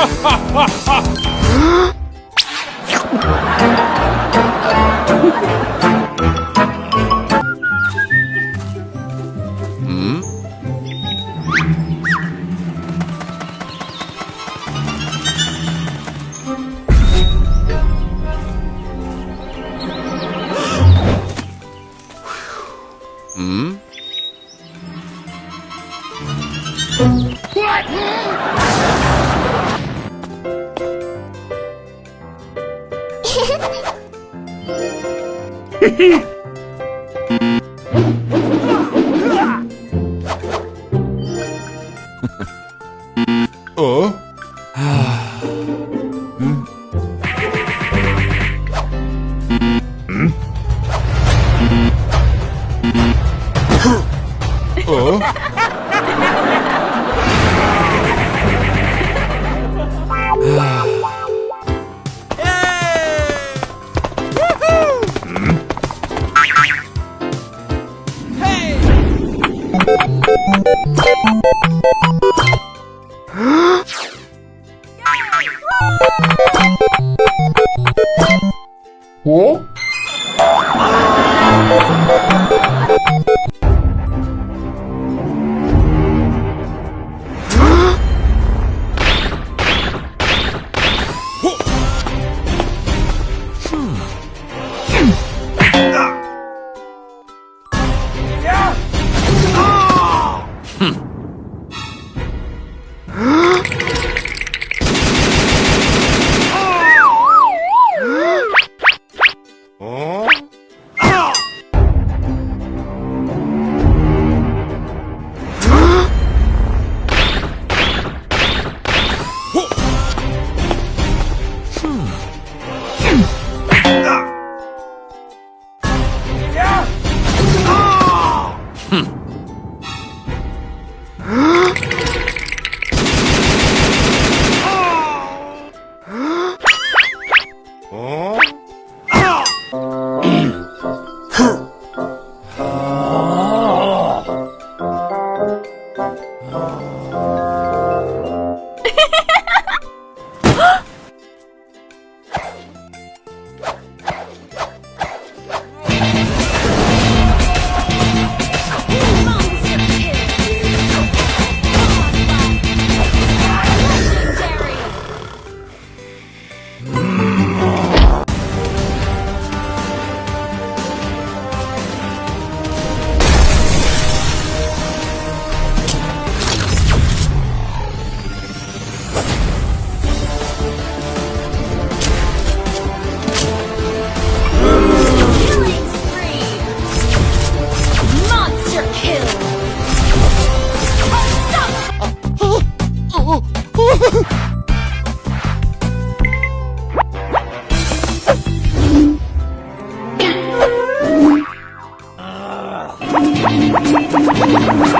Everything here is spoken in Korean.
哈哈哈哈哈！ 어? 어? 어? 어? 어? Oh, my God.